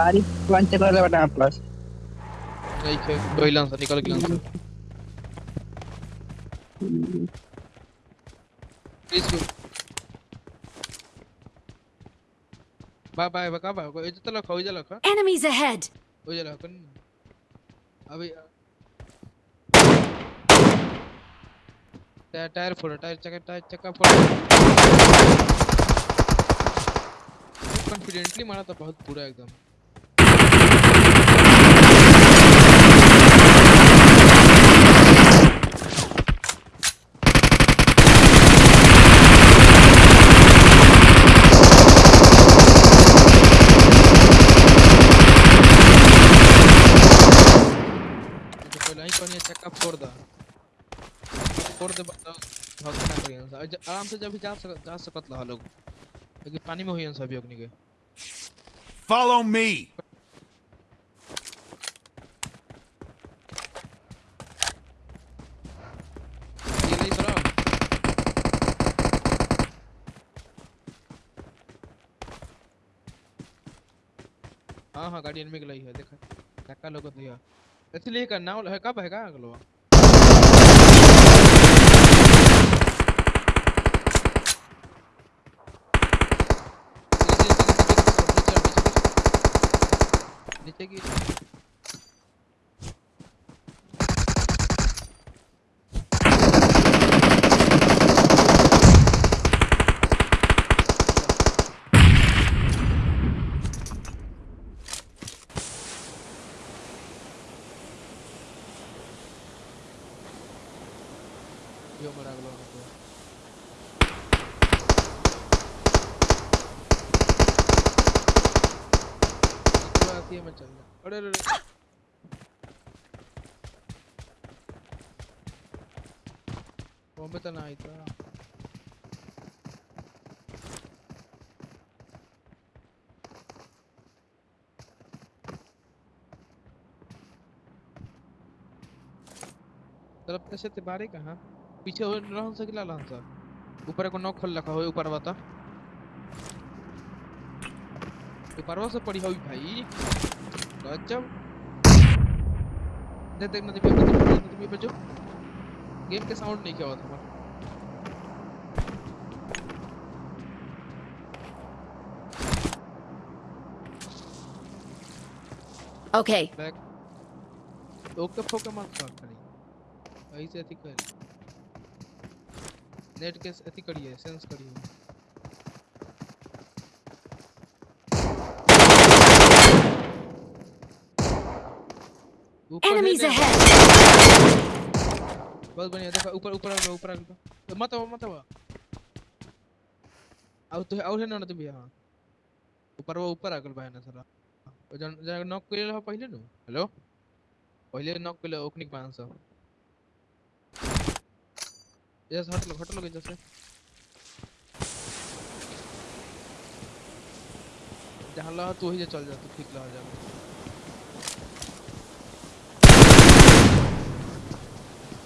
गाड़ी पंच कर दे बेटा प्लस नहीं खे गइलन से निकल गेलन से प्लीज़ गो बाय बाय बका बाय? ए तो लखो इजे लखो Enemies ahead! ओजे लखो अभी टायर टायर फोड़ टायर चक्का टायर चक्का फोड़। कॉन्फिडेंटली मारा था बहुत पूरा एकदम। तो पहले ही कौन ये चक्का फोड़ दा फोड़ दे बताओ भाग ना करियन सा अज- आराम से जब भी जा सक जा सकत ला लोग लेकिन पानी में होयन सब अग्नि के Follow me. ये नहीं हाँ हाँ गाड़ी एनमी के लाई है देखा चक्का लोग दिया इसलिए करना है कब है का अगलो नीचे की जा अरे अरे अरे बॉम्बे तो ना आई था तरफ़ कैसे ते बारे कहाँ? पीछे हो रहन से किला रहन सा ऊपर को नॉक खोल रखा हो ऊपर बता ऊपर से पड़ी होई भाई। गजब। दे देख नदी पे नदी पे जो। गेम के साउंड नहीं क्या हुआ Okay, बैक ओके फोके मत कर करी ऐसे अति कर नेट के अथी करिए सेंस करिए Enemies ahead. बहुत बढ़िया देखो ऊपर ऊपर आ ऊपर आ तो मत आओ मत आओ। आओ तो आओ है ना तो भी हाँ। ऊपर वो ऊपर आ गल भाई ना सारा तो जन नॉक कर ले हाँ, पहले नु। हेलो? पहले नॉक कर ले ओकनिक 500 यस हट लो हट लो इधर से। जहाँ लगा तू ही चल जा, तू ठीक लगा जा।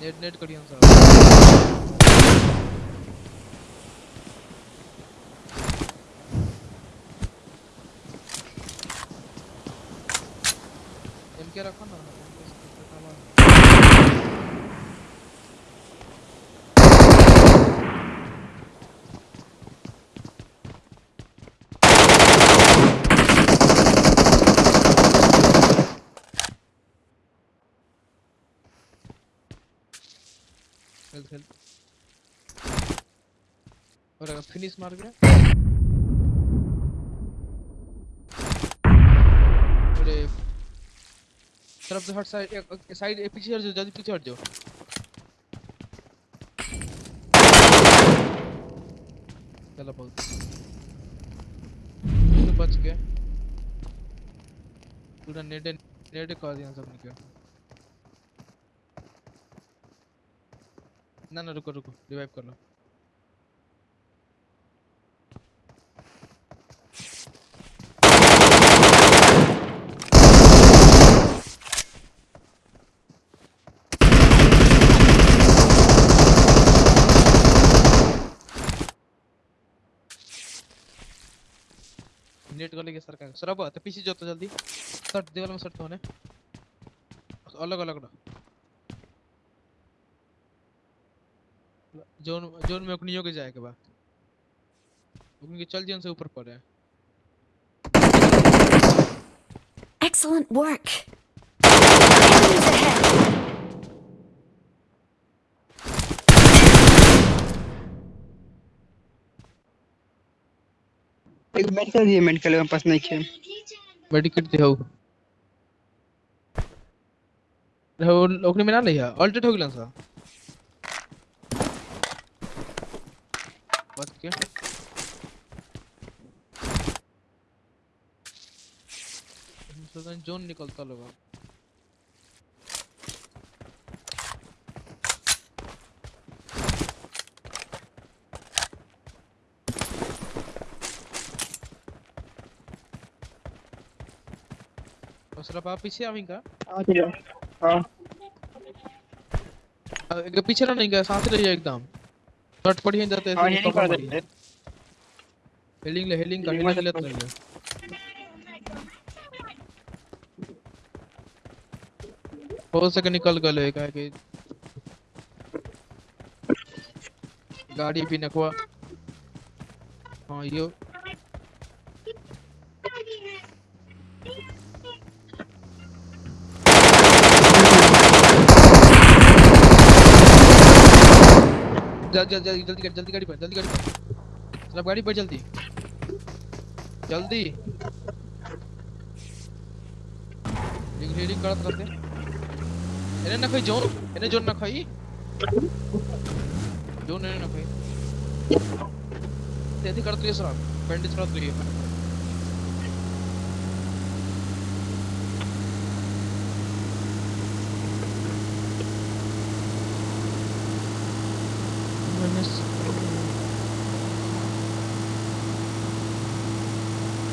नेट नेट कड़ी हम साहब एम के रखो ना हेल्थ हेल्थ और अगर फिनिश मार गया? अरे। तरफ़ से हट साइड साइड पीछे हट जाओ, जल्दी पीछे हट जाओ। चलो बहुत। तो बच गया पूरा नेट नेट कर दिया सबने क्या? ना ना, रुको रुको रिवाइव कर लो। नेट गले के सरकार सरब त पीछे जो तो जल्दी। सट देवल में सट होने अलग अलग ना जोन जोन में ओकनियो के जाए के बा ओकनी के चल जियन से ऊपर पड़े Excellent work. Enemies ahead. एक मेडिकल दिए मेडिकल मेरे पास नहीं है मेडिकेट दे हो हो ओकनी में ना लिया अल्टेट हो गेलन सा बच के सोचन जोन निकलता लोग दूसरा बाप पीछे आवेंगे हाँ हाँ। एक पीछे ना नहीं गया साथ रहिए एकदम। शॉट पड़ी है जाते हैं हीलिंग कर देते हीलिंग ले हीलिंग कर हीलिंग मत लेते हैं हो सके निकल गए का कि गाड़ी भी नखवा हाँ यो। जल्दी जल्दी जल्दी जल्दी जल्दी गाड़ी पर, जल्दी गाड़ी पर। सब गाड़ी पर जल्दी। जल्दी। रिंग रिंग करत रहते एने ना खई, जोन एने जोन ना खई। जोन एने ना खई। तेज़ी करत रहिए सर बैंडेज करत रही मैंने